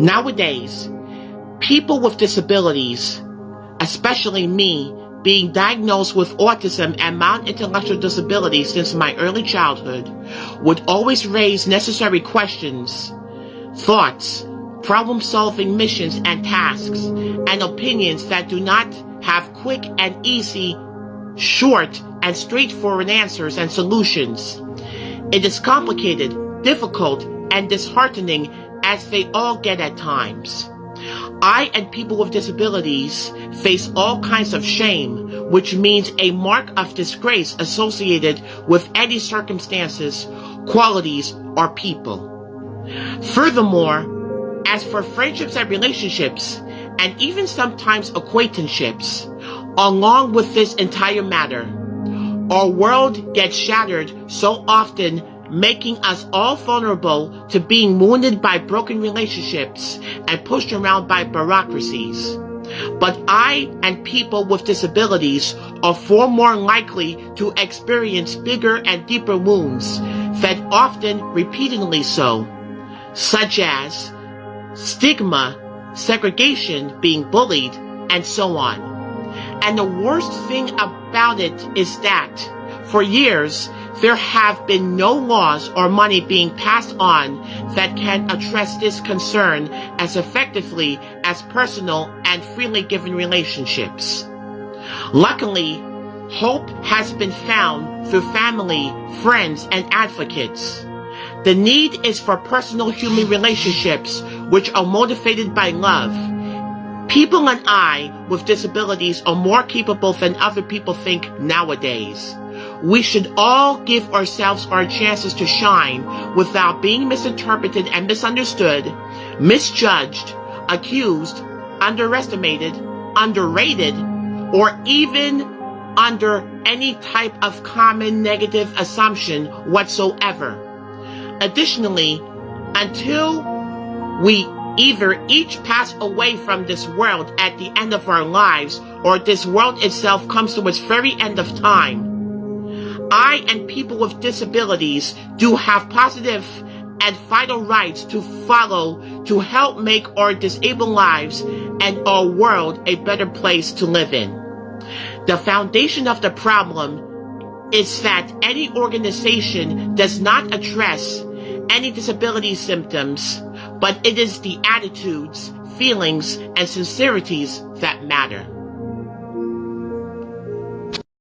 Nowadays, people with disabilities, especially me, being diagnosed with autism and mild intellectual disability since my early childhood, would always raise necessary questions, thoughts, problem solving missions and tasks, and opinions that do not have quick and easy, short, and straightforward answers and solutions. It is complicated, difficult, and disheartening as they all get at times. I and people with disabilities face all kinds of shame, which means a mark of disgrace associated with any circumstances, qualities, or people. Furthermore, as for friendships and relationships, and even sometimes acquaintanceships, along with this entire matter, our world gets shattered so often making us all vulnerable to being wounded by broken relationships and pushed around by bureaucracies. But I and people with disabilities are far more likely to experience bigger and deeper wounds, that often repeatedly so, such as stigma, segregation, being bullied, and so on. And the worst thing about it is that, for years, there have been no laws or money being passed on that can address this concern as effectively as personal and freely given relationships. Luckily, hope has been found through family, friends, and advocates. The need is for personal human relationships which are motivated by love. People and I with disabilities are more capable than other people think nowadays. We should all give ourselves our chances to shine without being misinterpreted and misunderstood, misjudged, accused, underestimated, underrated, or even under any type of common negative assumption whatsoever. Additionally, until we either each pass away from this world at the end of our lives or this world itself comes to its very end of time, I and people with disabilities do have positive and vital rights to follow to help make our disabled lives and our world a better place to live in. The foundation of the problem is that any organization does not address any disability symptoms, but it is the attitudes, feelings, and sincerities that matter.